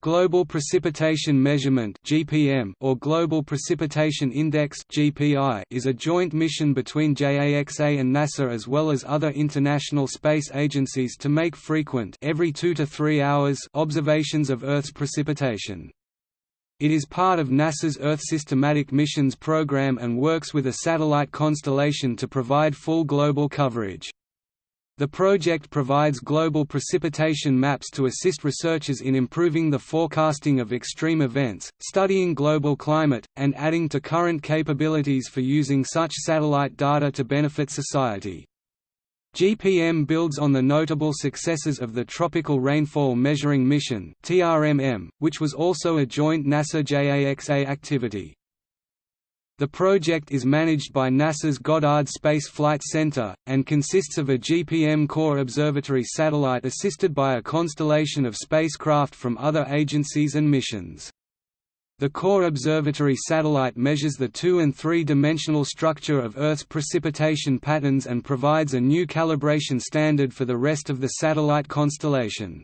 Global Precipitation Measurement (GPM) or Global Precipitation Index (GPI) is a joint mission between JAXA and NASA as well as other international space agencies to make frequent every 2 to 3 hours observations of Earth's precipitation. It is part of NASA's Earth Systematic Missions program and works with a satellite constellation to provide full global coverage. The project provides global precipitation maps to assist researchers in improving the forecasting of extreme events, studying global climate, and adding to current capabilities for using such satellite data to benefit society. GPM builds on the notable successes of the Tropical Rainfall Measuring Mission which was also a joint NASA-JAXA activity. The project is managed by NASA's Goddard Space Flight Center, and consists of a GPM Core Observatory satellite assisted by a constellation of spacecraft from other agencies and missions. The Core Observatory satellite measures the two- and three-dimensional structure of Earth's precipitation patterns and provides a new calibration standard for the rest of the satellite constellation.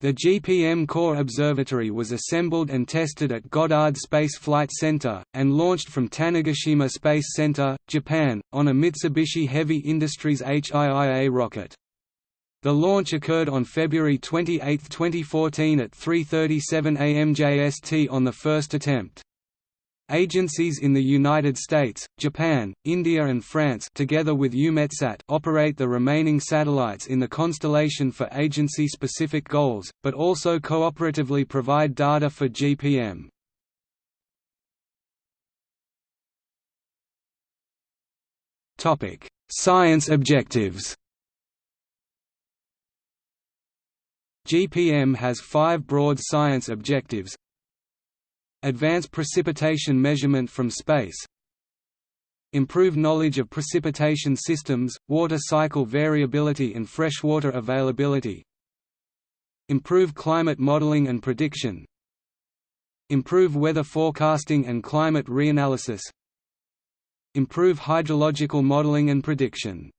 The GPM Core Observatory was assembled and tested at Goddard Space Flight Center, and launched from Tanegashima Space Center, Japan, on a Mitsubishi Heavy Industries HIIA rocket. The launch occurred on February 28, 2014 at 3.37 am JST on the first attempt. Agencies in the United States, Japan, India and France together with EUMETSAT operate the remaining satellites in the constellation for agency-specific goals, but also cooperatively provide data for GPM. Science objectives GPM has five broad science objectives Advance precipitation measurement from space Improve knowledge of precipitation systems, water cycle variability and freshwater availability Improve climate modeling and prediction Improve weather forecasting and climate reanalysis Improve hydrological modeling and prediction.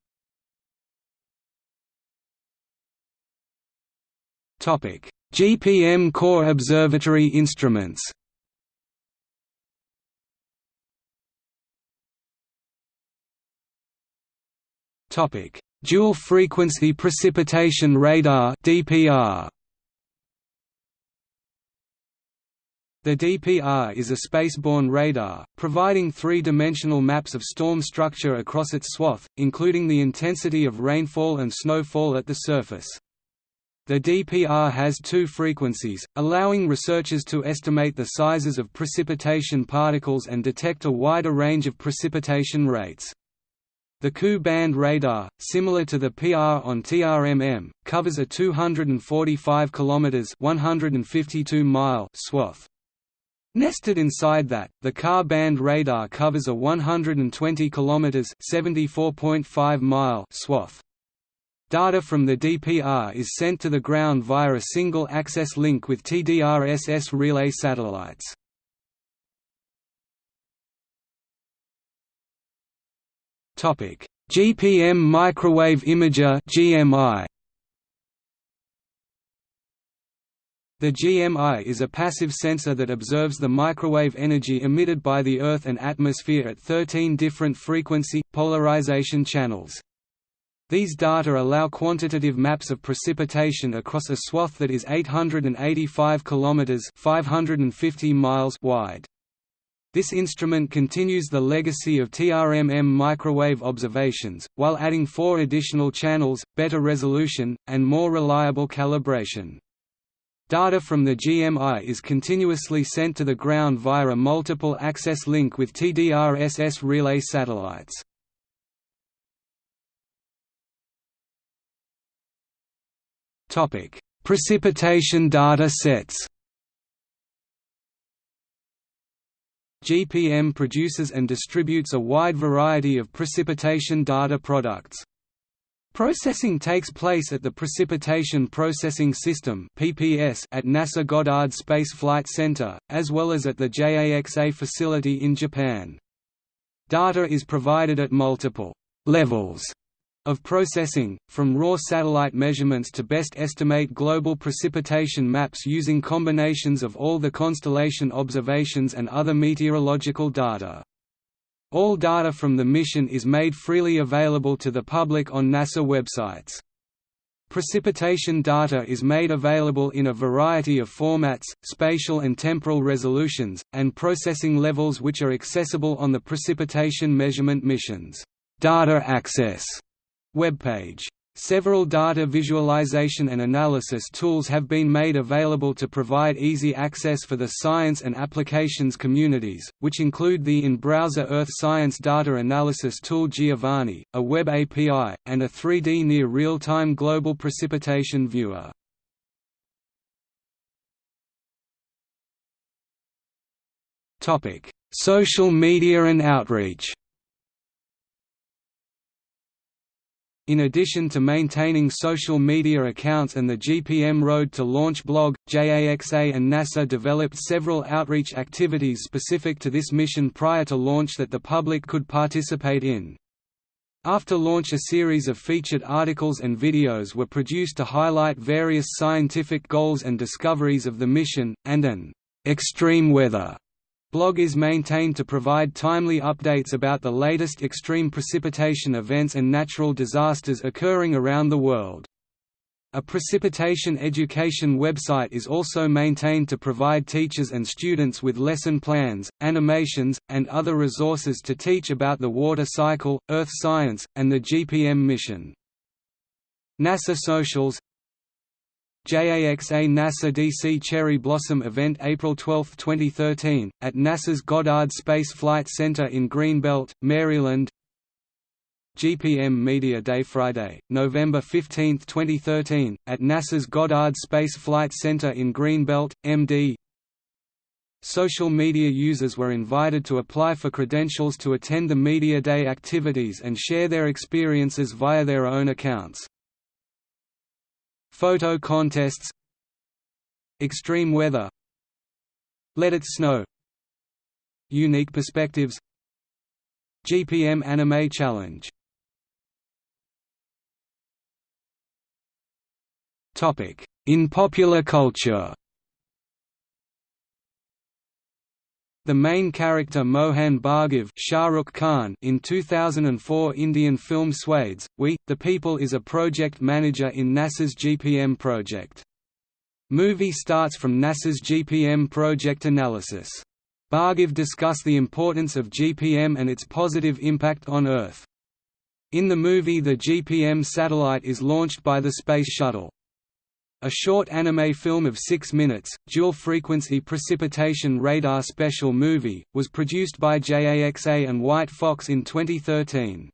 GPM Core Observatory instruments Dual Frequency Precipitation Radar (DPR). The DPR is a spaceborne radar, providing three-dimensional maps of storm structure across its swath, including the intensity of rainfall and snowfall at the surface. The DPR has two frequencies, allowing researchers to estimate the sizes of precipitation particles and detect a wider range of precipitation rates. The Ku-band radar, similar to the PR on TRMM, covers a 245 km (152 mile) swath. Nested inside that, the Ka-band radar covers a 120 km (74.5 mile) swath. Data from the DPR is sent to the ground via a single-access link with TDRSS relay satellites. Topic: GPM Microwave Imager (GMI). The GMI is a passive sensor that observes the microwave energy emitted by the Earth and atmosphere at 13 different frequency, polarization channels. These data allow quantitative maps of precipitation across a swath that is 885 km 550 miles wide. This instrument continues the legacy of TRMM microwave observations, while adding four additional channels, better resolution, and more reliable calibration. Data from the GMI is continuously sent to the ground via a multiple access link with TDRSS relay satellites. Precipitation data sets GPM produces and distributes a wide variety of precipitation data products. Processing takes place at the Precipitation Processing System (PPS) at NASA Goddard Space Flight Center, as well as at the JAXA facility in Japan. Data is provided at multiple levels of processing, from raw satellite measurements to best estimate global precipitation maps using combinations of all the constellation observations and other meteorological data. All data from the mission is made freely available to the public on NASA websites. Precipitation data is made available in a variety of formats, spatial and temporal resolutions, and processing levels which are accessible on the Precipitation Measurement Mission's Data Access webpage. Several data visualization and analysis tools have been made available to provide easy access for the science and applications communities, which include the in-browser Earth Science Data Analysis tool Giovanni, a web API, and a 3D near real-time global precipitation viewer. Social media and outreach In addition to maintaining social media accounts and the GPM Road to Launch blog, JAXA and NASA developed several outreach activities specific to this mission prior to launch that the public could participate in. After launch a series of featured articles and videos were produced to highlight various scientific goals and discoveries of the mission, and an extreme weather Blog is maintained to provide timely updates about the latest extreme precipitation events and natural disasters occurring around the world. A precipitation education website is also maintained to provide teachers and students with lesson plans, animations, and other resources to teach about the water cycle, earth science, and the GPM mission. NASA Socials JAXA NASA DC Cherry Blossom Event April 12, 2013, at NASA's Goddard Space Flight Center in Greenbelt, Maryland GPM Media Day Friday, November 15, 2013, at NASA's Goddard Space Flight Center in Greenbelt, MD Social media users were invited to apply for credentials to attend the Media Day activities and share their experiences via their own accounts. Photo contests Extreme weather Let It Snow Unique Perspectives GPM Anime Challenge. In popular culture The main character Mohan Bhargav Shah Rukh Khan in 2004 Indian film Swades, We, the People is a project manager in NASA's GPM project. Movie starts from NASA's GPM project analysis. Bhargav discuss the importance of GPM and its positive impact on Earth. In the movie the GPM satellite is launched by the Space Shuttle. A short anime film of six minutes, dual-frequency precipitation radar special movie, was produced by JAXA and White Fox in 2013.